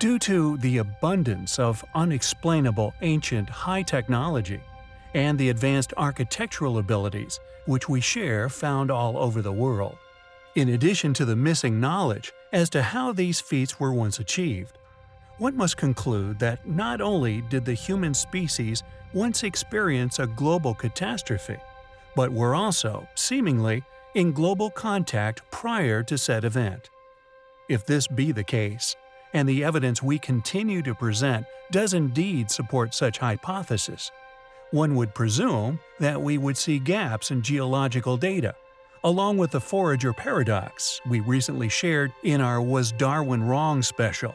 Due to the abundance of unexplainable ancient high technology and the advanced architectural abilities which we share found all over the world, in addition to the missing knowledge as to how these feats were once achieved, one must conclude that not only did the human species once experience a global catastrophe, but were also, seemingly, in global contact prior to said event. If this be the case, and the evidence we continue to present does indeed support such hypothesis, one would presume that we would see gaps in geological data, along with the forager paradox we recently shared in our Was Darwin Wrong special,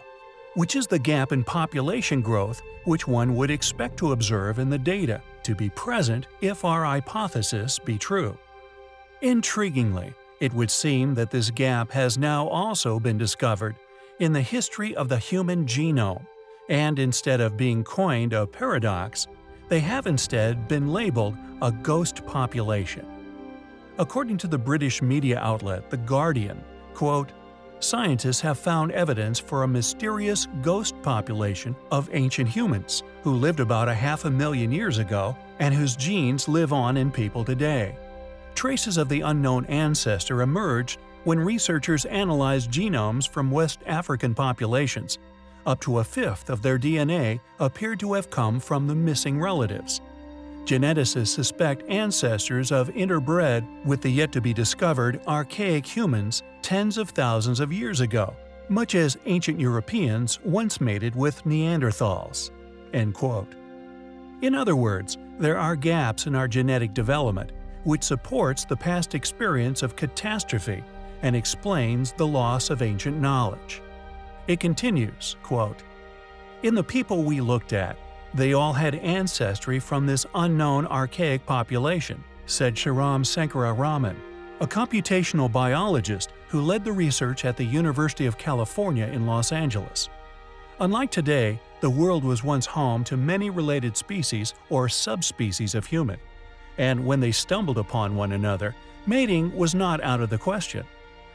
which is the gap in population growth which one would expect to observe in the data to be present if our hypothesis be true. Intriguingly, it would seem that this gap has now also been discovered in the history of the human genome, and instead of being coined a paradox, they have instead been labeled a ghost population. According to the British media outlet The Guardian, quote, scientists have found evidence for a mysterious ghost population of ancient humans who lived about a half a million years ago and whose genes live on in people today. Traces of the unknown ancestor emerged when researchers analyzed genomes from West African populations. Up to a fifth of their DNA appeared to have come from the missing relatives. Geneticists suspect ancestors of interbred with the yet-to-be-discovered archaic humans tens of thousands of years ago, much as ancient Europeans once mated with Neanderthals." End quote. In other words, there are gaps in our genetic development which supports the past experience of catastrophe and explains the loss of ancient knowledge. It continues, quote, In the people we looked at, they all had ancestry from this unknown archaic population, said Shriram Raman, a computational biologist who led the research at the University of California in Los Angeles. Unlike today, the world was once home to many related species or subspecies of human and when they stumbled upon one another, mating was not out of the question.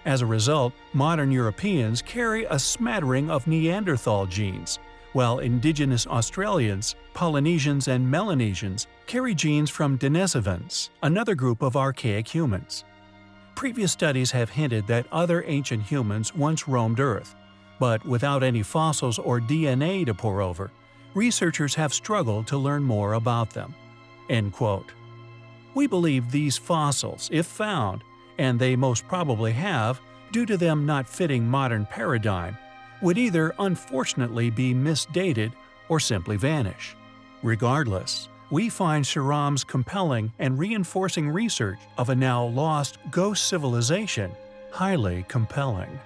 As a result, modern Europeans carry a smattering of Neanderthal genes, while indigenous Australians, Polynesians and Melanesians carry genes from Denisovans, another group of archaic humans. Previous studies have hinted that other ancient humans once roamed Earth, but without any fossils or DNA to pore over, researchers have struggled to learn more about them. End quote. We believe these fossils, if found, and they most probably have, due to them not fitting modern paradigm, would either unfortunately be misdated or simply vanish. Regardless, we find Shriram's compelling and reinforcing research of a now lost ghost civilization highly compelling.